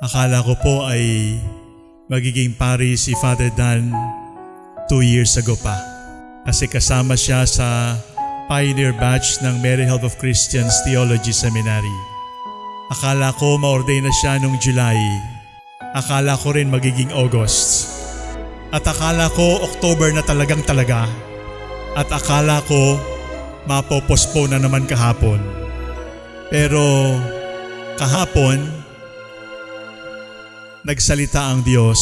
Akala ko po ay magiging pari si Father Dan two years ago pa. Kasi kasama siya sa pioneer batch ng Mary Help of Christians Theology Seminary. Akala ko ma-ordain na siya nung July. Akala ko rin magiging August. At akala ko October na talagang talaga. At akala ko mapopospone na naman kahapon. Pero kahapon, nagsalita ang Diyos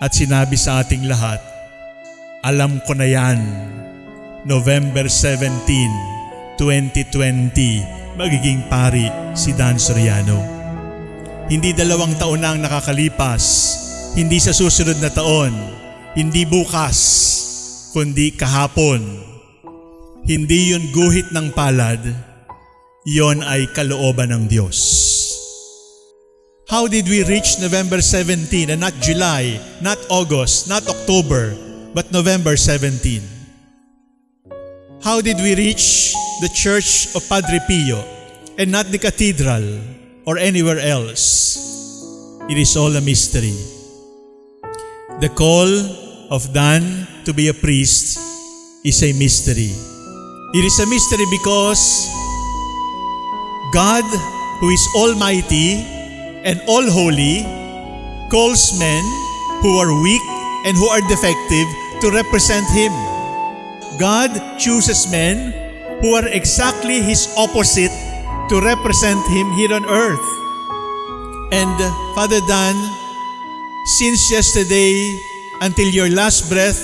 at sinabi sa ating lahat, alam ko na yan, November 17, 2020, magiging pari si Dan Soriano. Hindi dalawang taon na ang nakakalipas, hindi sa susunod na taon, hindi bukas, kundi kahapon. Hindi yun guhit ng palad, yon ay kalooban ng Diyos. How did we reach November 17 and not July, not August, not October, but November 17? How did we reach the church of Padre Pio and not the cathedral or anywhere else? It is all a mystery. The call of Dan to be a priest is a mystery. It is a mystery because God, who is almighty and all holy, calls men who are weak and who are defective to represent Him. God chooses men who are exactly His opposite to represent Him here on earth. And Father Dan, since yesterday until your last breath,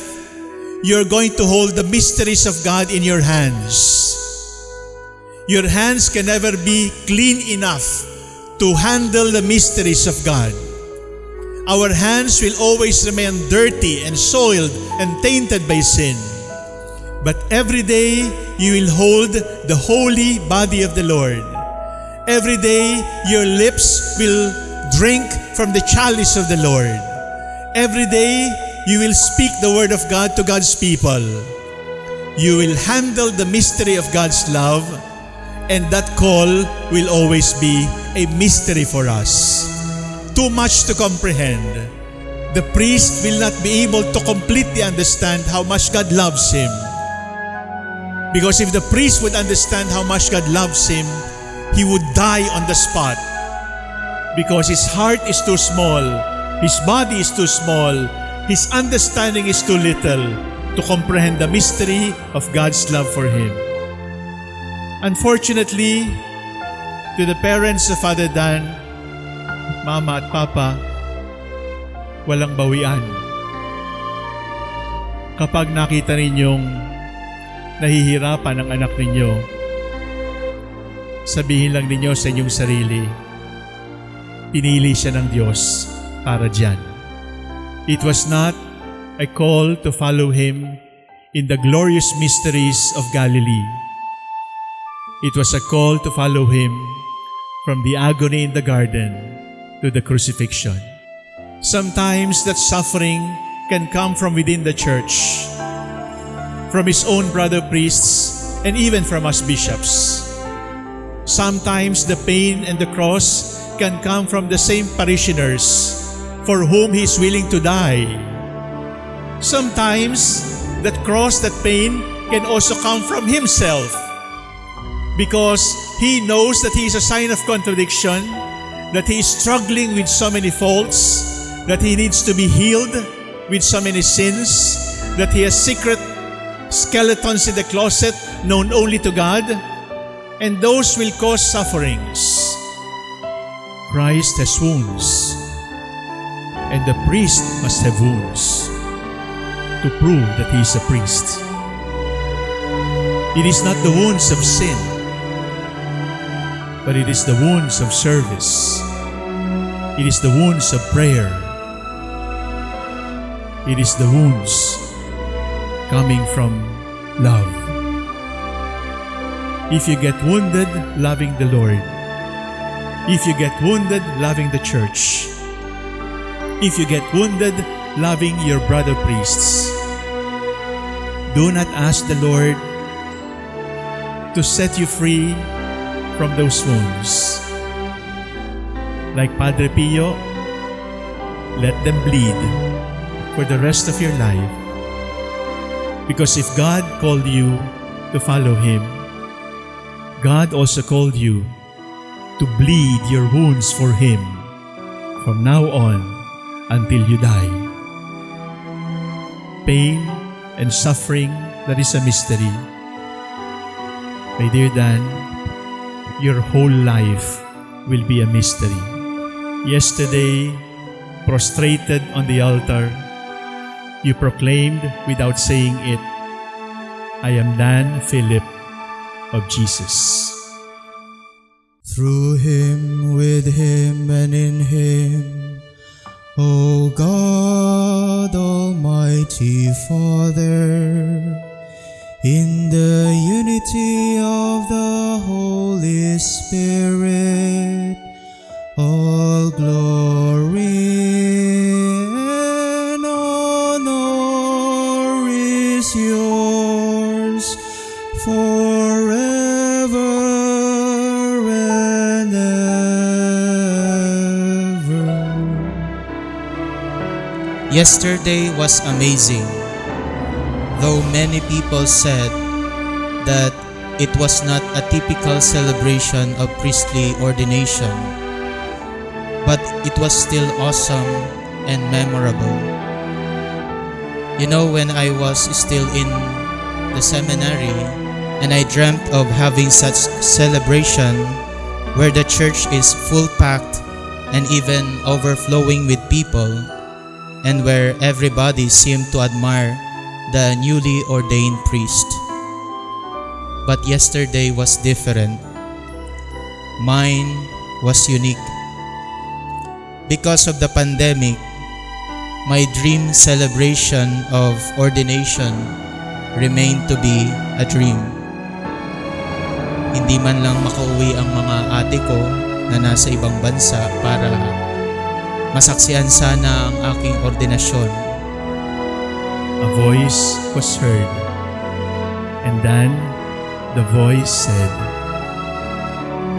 you're going to hold the mysteries of God in your hands. Your hands can never be clean enough to handle the mysteries of God. Our hands will always remain dirty and soiled and tainted by sin. But every day you will hold the holy body of the Lord. Every day your lips will drink from the chalice of the Lord. Every day you will speak the word of God to God's people. You will handle the mystery of God's love, and that call will always be a mystery for us. Too much to comprehend. The priest will not be able to completely understand how much God loves him. Because if the priest would understand how much God loves him, he would die on the spot. Because his heart is too small, his body is too small, his understanding is too little to comprehend the mystery of God's love for him. Unfortunately, to the parents of Father Dan, Mama at Papa, walang bawian. Kapag nakita ninyong nahihirapan ang anak ninyo, sabihin lang ninyo sa inyong sarili, pinili siya ng Diyos para dyan. It was not a call to follow Him in the glorious mysteries of Galilee. It was a call to follow Him from the agony in the garden to the crucifixion. Sometimes that suffering can come from within the church, from his own brother priests, and even from us bishops. Sometimes the pain and the cross can come from the same parishioners for whom he is willing to die. Sometimes that cross, that pain can also come from himself because he knows that he is a sign of contradiction, that he is struggling with so many faults, that he needs to be healed with so many sins, that he has secret skeletons in the closet known only to God, and those will cause sufferings. Christ has wounds, and the priest must have wounds to prove that he is a priest. It is not the wounds of sin, but it is the wounds of service. It is the wounds of prayer. It is the wounds coming from love. If you get wounded loving the Lord, if you get wounded loving the church, if you get wounded loving your brother priests, do not ask the Lord to set you free from those wounds. Like Padre Pio, let them bleed for the rest of your life. Because if God called you to follow Him, God also called you to bleed your wounds for Him from now on until you die. Pain and suffering, that is a mystery. My dear Dan, your whole life will be a mystery. Yesterday, prostrated on the altar, you proclaimed without saying it, I am Dan Philip of Jesus. Through him, with him, and in him, O God, Almighty Father, Spirit, all glory and honor is yours forever and ever. Yesterday was amazing, though many people said that it was not a typical celebration of priestly ordination, but it was still awesome and memorable. You know, when I was still in the seminary and I dreamt of having such celebration where the church is full packed and even overflowing with people and where everybody seemed to admire the newly ordained priest. But yesterday was different. Mine was unique. Because of the pandemic, my dream celebration of ordination remained to be a dream. Hindi man lang makauwi ang mga ate ko na nasa ibang bansa para masaksihan sana ang aking ordinasyon. A voice was heard, and then the voice said,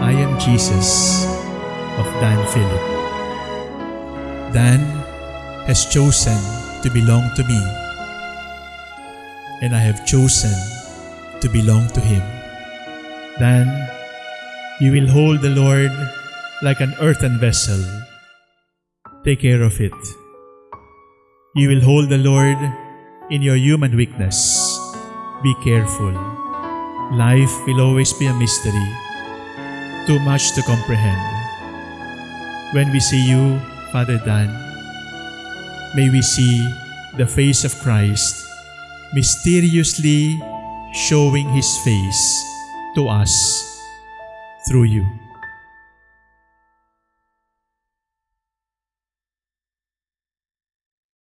I am Jesus of Dan Philip. Dan has chosen to belong to me, and I have chosen to belong to him. Dan, you will hold the Lord like an earthen vessel. Take care of it. You will hold the Lord in your human weakness. Be careful. Life will always be a mystery, too much to comprehend. When we see you, Father Dan, may we see the face of Christ mysteriously showing His face to us through you.